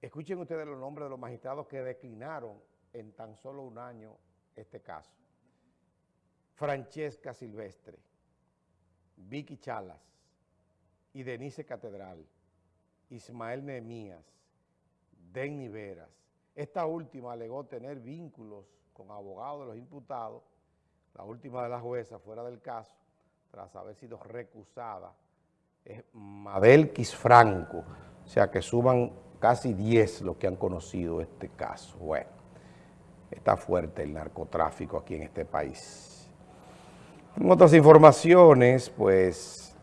Escuchen ustedes los nombres de los magistrados que declinaron en tan solo un año este caso. Francesca Silvestre, Vicky Chalas y Denise Catedral, Ismael Nehemías, Denny Veras. Esta última alegó tener vínculos con abogados de los imputados, la última de las juezas fuera del caso, tras haber sido recusada, es Mabel Franco, o sea que suban casi 10 los que han conocido este caso. Bueno, está fuerte el narcotráfico aquí en este país. En otras informaciones, pues,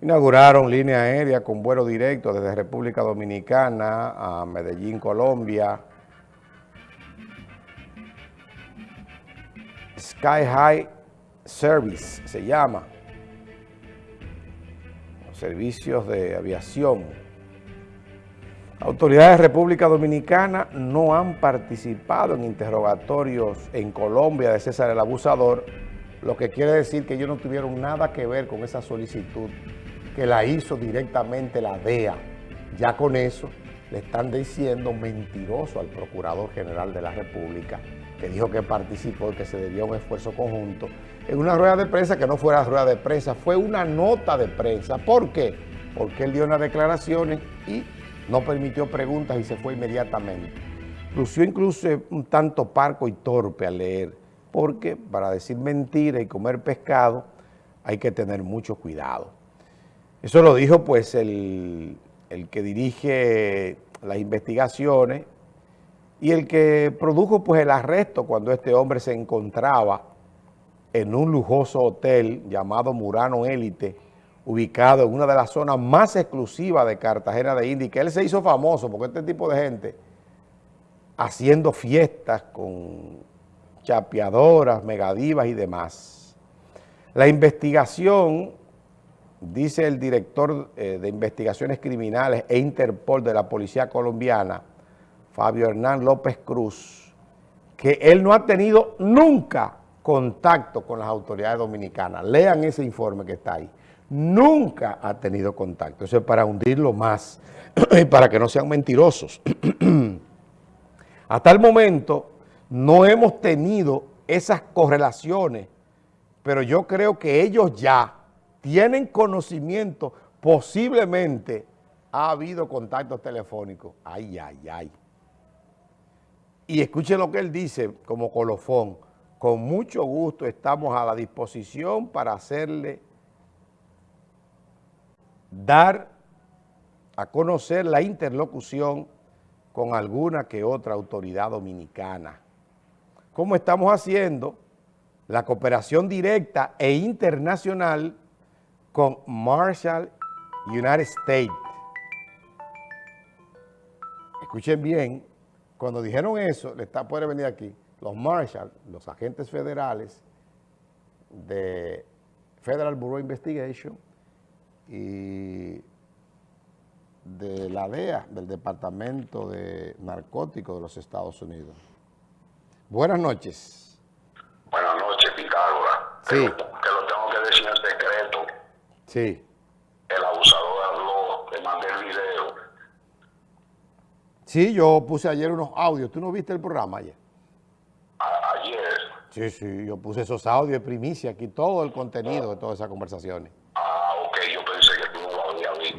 inauguraron línea aérea con vuelo directo desde República Dominicana a Medellín, Colombia. Sky High Service se llama. Los servicios de aviación Autoridades de República Dominicana no han participado en interrogatorios en Colombia de César el Abusador, lo que quiere decir que ellos no tuvieron nada que ver con esa solicitud que la hizo directamente la DEA. Ya con eso le están diciendo mentiroso al Procurador General de la República, que dijo que participó y que se debía un esfuerzo conjunto, en una rueda de prensa que no fuera rueda de prensa, fue una nota de prensa. ¿Por qué? Porque él dio unas declaraciones y no permitió preguntas y se fue inmediatamente. Lució incluso un tanto parco y torpe al leer, porque para decir mentira y comer pescado hay que tener mucho cuidado. Eso lo dijo pues el, que dirige las investigaciones y el que produjo pues el arresto cuando este hombre se encontraba en un lujoso hotel llamado Murano Élite, ubicado en una de las zonas más exclusivas de Cartagena de India, y que él se hizo famoso porque este tipo de gente haciendo fiestas con chapeadoras, megadivas y demás. La investigación, dice el director eh, de investigaciones criminales e Interpol de la Policía Colombiana, Fabio Hernán López Cruz, que él no ha tenido nunca contacto con las autoridades dominicanas. Lean ese informe que está ahí nunca ha tenido contacto. Eso es para hundirlo más y para que no sean mentirosos. Hasta el momento no hemos tenido esas correlaciones, pero yo creo que ellos ya tienen conocimiento, posiblemente ha habido contactos telefónicos. Ay, ay, ay. Y escuchen lo que él dice como colofón. Con mucho gusto estamos a la disposición para hacerle dar a conocer la interlocución con alguna que otra autoridad dominicana. Como estamos haciendo la cooperación directa e internacional con Marshall United States. Escuchen bien, cuando dijeron eso, le está, puede venir aquí, los Marshall, los agentes federales de Federal Bureau Investigation, y de la DEA, del Departamento de Narcóticos de los Estados Unidos. Buenas noches. Buenas noches, Pitágoras. Sí. Que lo, tengo que decir en secreto. Sí. El abusador habló, le mandé el video. Sí, yo puse ayer unos audios. ¿Tú no viste el programa ayer? Sí, sí, yo puse esos audios de primicia aquí, todo el contenido de todas esas conversaciones.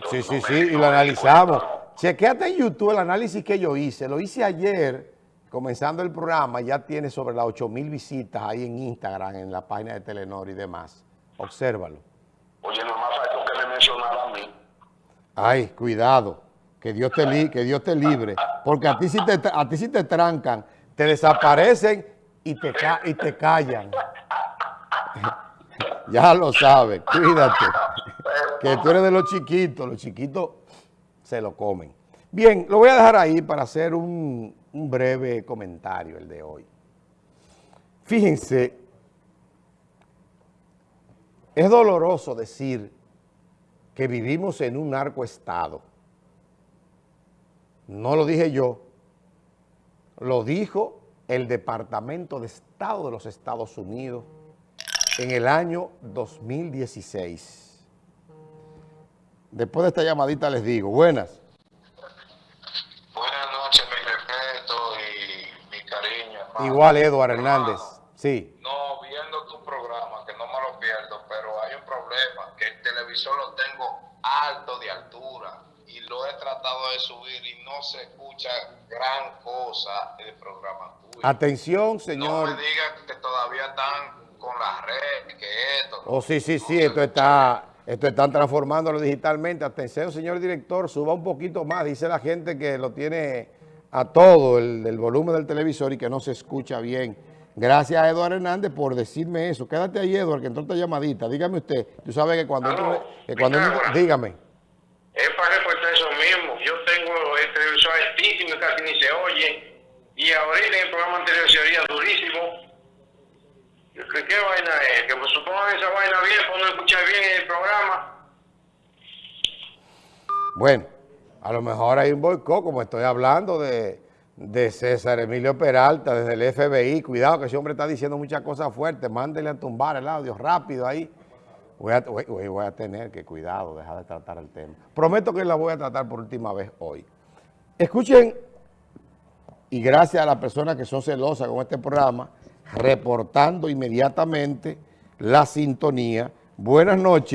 Sí, sí, sí, y lo analizamos. Chequéate en YouTube el análisis que yo hice. Lo hice ayer, comenzando el programa, ya tiene sobre las 8 mil visitas ahí en Instagram, en la página de Telenor y demás. Obsérvalo. Oye, nomás faltó que me mencionara a mí. Ay, cuidado, que Dios te, que Dios te libre, porque a ti, sí te, a ti sí te trancan, te desaparecen y te, y te callan. ya lo sabes, cuídate que tú eres de los chiquitos, los chiquitos se lo comen. Bien, lo voy a dejar ahí para hacer un, un breve comentario el de hoy. Fíjense, es doloroso decir que vivimos en un narcoestado. No lo dije yo, lo dijo el Departamento de Estado de los Estados Unidos en el año 2016. Después de esta llamadita les digo, buenas. Buenas noches, mi respeto y mi cariño. Hermano. Igual Eduardo Hernández, sí. No, viendo tu programa, que no me lo pierdo, pero hay un problema, que el televisor lo tengo alto de altura y lo he tratado de subir y no se escucha gran cosa el programa tuyo. Atención, No señor. me digas que todavía están con la red, que esto. Oh, sí, sí, no sí, esto está, esto están transformándolo digitalmente. Atención, señor director, suba un poquito más. Dice la gente que lo tiene a todo el, el volumen del televisor y que no se escucha bien. Gracias a Eduardo Hernández por decirme eso. Quédate ahí, Eduardo, que entró esta llamadita. Dígame usted. Tú sabes que cuando... Entro- que cuando Pitágoras. dígame. Es para reportar eso mismo. Yo tengo el televisor altísimo y casi ni se oye. Y ahorita en el programa anterior se oía durísimo. ¿Qué, qué vaina es? Que me supongan esa vaina bien, para no escuchar bien el programa. Bueno, a lo mejor hay un boicot, como estoy hablando de, de César Emilio Peralta, desde el FBI. Cuidado que ese hombre está diciendo muchas cosas fuertes. Mándele a tumbar el audio rápido ahí. Voy a, voy a tener que, cuidado, dejar de tratar el tema. Prometo que la voy a tratar por última vez hoy. Escuchen, y gracias a las personas que son celosas con este programa, reportando inmediatamente la sintonía. Buenas noches.